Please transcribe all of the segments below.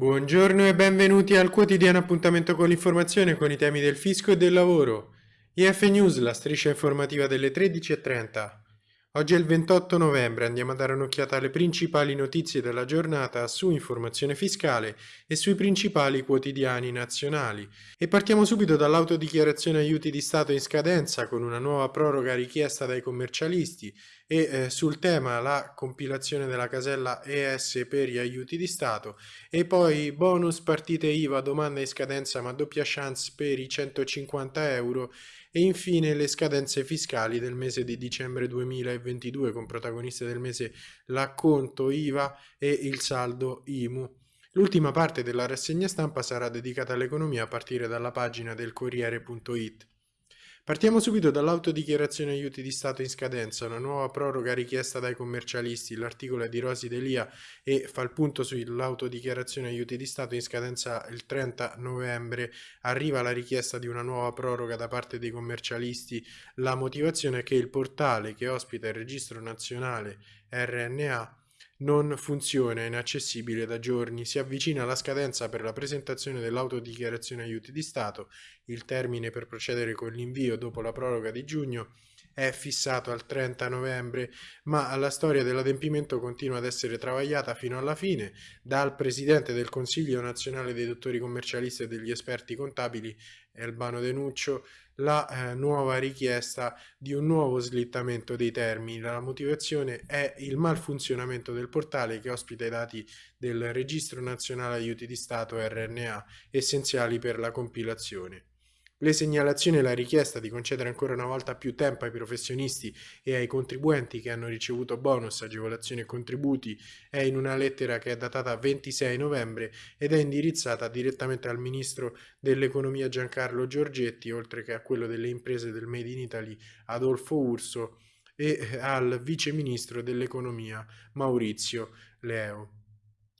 Buongiorno e benvenuti al quotidiano appuntamento con l'informazione con i temi del fisco e del lavoro. IF News, la striscia informativa delle 13.30. Oggi è il 28 novembre, andiamo a dare un'occhiata alle principali notizie della giornata su informazione fiscale e sui principali quotidiani nazionali. E partiamo subito dall'autodichiarazione aiuti di Stato in scadenza con una nuova proroga richiesta dai commercialisti e eh, sul tema la compilazione della casella ES per gli aiuti di Stato e poi bonus partite IVA domanda in scadenza ma doppia chance per i 150 euro e infine le scadenze fiscali del mese di dicembre 2022 con protagoniste del mese l'acconto IVA e il saldo IMU. L'ultima parte della rassegna stampa sarà dedicata all'economia a partire dalla pagina del Corriere.it. Partiamo subito dall'autodichiarazione aiuti di Stato in scadenza, una nuova proroga richiesta dai commercialisti. L'articolo è di Rosi Delia e fa il punto sull'autodichiarazione aiuti di Stato in scadenza il 30 novembre. Arriva la richiesta di una nuova proroga da parte dei commercialisti. La motivazione è che il portale che ospita il registro nazionale RNA non funziona, è inaccessibile da giorni, si avvicina la scadenza per la presentazione dell'autodichiarazione aiuti di Stato, il termine per procedere con l'invio dopo la proroga di giugno è fissato al 30 novembre, ma la storia dell'adempimento continua ad essere travagliata fino alla fine dal presidente del Consiglio nazionale dei dottori commercialisti e degli esperti contabili, Elbano Denuccio, la eh, nuova richiesta di un nuovo slittamento dei termini. La motivazione è il malfunzionamento del portale che ospita i dati del Registro Nazionale Aiuti di Stato RNA, essenziali per la compilazione. Le segnalazioni e la richiesta di concedere ancora una volta più tempo ai professionisti e ai contribuenti che hanno ricevuto bonus, agevolazioni e contributi è in una lettera che è datata 26 novembre ed è indirizzata direttamente al Ministro dell'Economia Giancarlo Giorgetti, oltre che a quello delle imprese del Made in Italy Adolfo Urso e al Vice Ministro dell'Economia Maurizio Leo.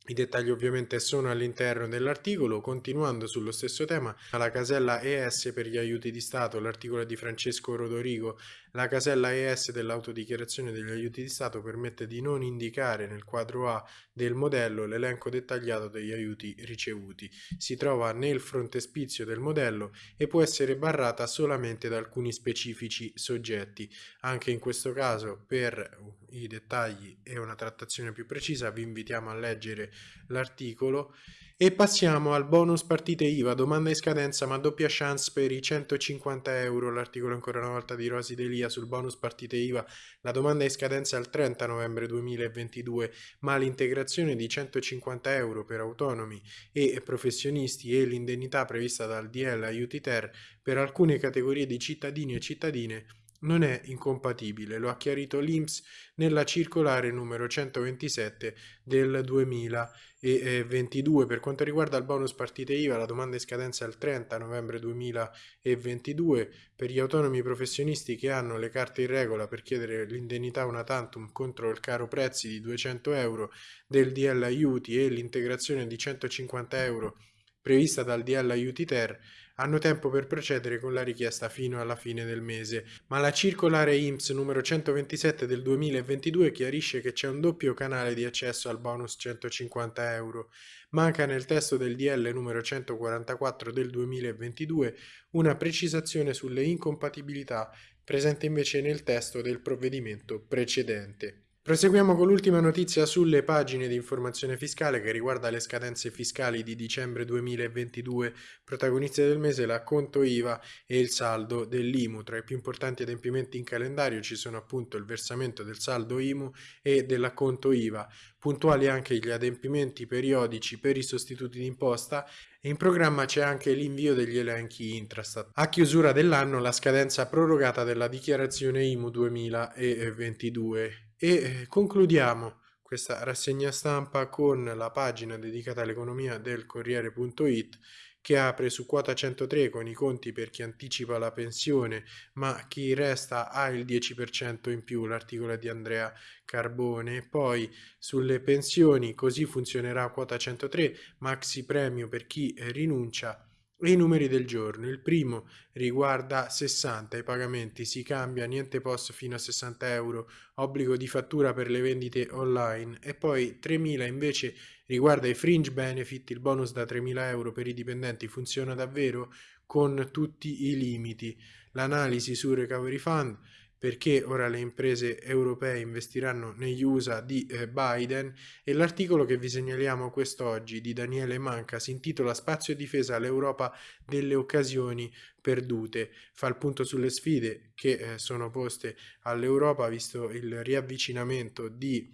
I dettagli ovviamente sono all'interno dell'articolo, continuando sullo stesso tema, la casella ES per gli aiuti di Stato, l'articolo di Francesco Rodorigo, la casella ES dell'autodichiarazione degli aiuti di Stato permette di non indicare nel quadro A del modello l'elenco dettagliato degli aiuti ricevuti. Si trova nel frontespizio del modello e può essere barrata solamente da alcuni specifici soggetti. Anche in questo caso, per i dettagli e una trattazione più precisa, vi invitiamo a leggere l'articolo e passiamo al bonus partite IVA, domanda in scadenza ma doppia chance per i 150 euro, l'articolo ancora una volta di Rosi Delia sul bonus partite IVA, la domanda in scadenza è il 30 novembre 2022 ma l'integrazione di 150 euro per autonomi e professionisti e l'indennità prevista dal DL Aiuti Ter per alcune categorie di cittadini e cittadine non è incompatibile, lo ha chiarito l'INPS nella circolare numero 127 del 2022. Per quanto riguarda il bonus partite IVA, la domanda in scadenza è il 30 novembre 2022 per gli autonomi professionisti che hanno le carte in regola per chiedere l'indennità una tantum contro il caro prezzi di 200 euro del DL aiuti e l'integrazione di 150 euro prevista dal DL Aiuti Ter, hanno tempo per procedere con la richiesta fino alla fine del mese, ma la circolare IMSS numero 127 del 2022 chiarisce che c'è un doppio canale di accesso al bonus 150 euro. Manca nel testo del DL numero 144 del 2022 una precisazione sulle incompatibilità, presente invece nel testo del provvedimento precedente. Proseguiamo con l'ultima notizia sulle pagine di informazione fiscale che riguarda le scadenze fiscali di dicembre 2022, protagoniste del mese l'acconto IVA e il saldo dell'IMU. Tra i più importanti adempimenti in calendario ci sono appunto il versamento del saldo IMU e dell'acconto IVA, puntuali anche gli adempimenti periodici per i sostituti d'imposta e in programma c'è anche l'invio degli elenchi Intrastat. A chiusura dell'anno la scadenza prorogata della dichiarazione IMU 2022 e eh, concludiamo questa rassegna stampa con la pagina dedicata all'economia del Corriere.it che apre su quota 103 con i conti per chi anticipa la pensione ma chi resta ha il 10% in più, l'articolo di Andrea Carbone. Poi sulle pensioni così funzionerà quota 103, maxi premio per chi rinuncia i numeri del giorno. Il primo riguarda 60, i pagamenti si cambia, niente post fino a 60 euro, obbligo di fattura per le vendite online e poi 3.000 invece riguarda i fringe benefit, il bonus da 3.000 euro per i dipendenti funziona davvero con tutti i limiti. L'analisi su Recovery Fund perché ora le imprese europee investiranno negli USA di eh, Biden e l'articolo che vi segnaliamo quest'oggi di Daniele Manca si intitola Spazio e difesa all'Europa delle occasioni perdute. Fa il punto sulle sfide che eh, sono poste all'Europa visto il riavvicinamento di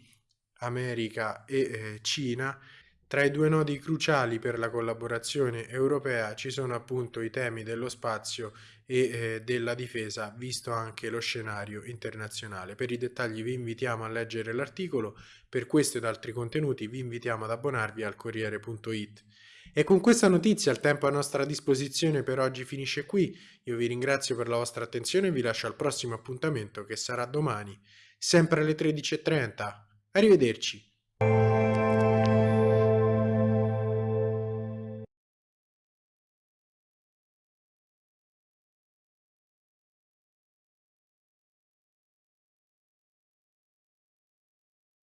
America e eh, Cina tra i due nodi cruciali per la collaborazione europea ci sono appunto i temi dello spazio e eh, della difesa, visto anche lo scenario internazionale. Per i dettagli vi invitiamo a leggere l'articolo, per questo ed altri contenuti vi invitiamo ad abbonarvi al Corriere.it. E con questa notizia il tempo a nostra disposizione per oggi finisce qui, io vi ringrazio per la vostra attenzione e vi lascio al prossimo appuntamento che sarà domani, sempre alle 13.30. Arrivederci!